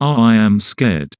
I am scared.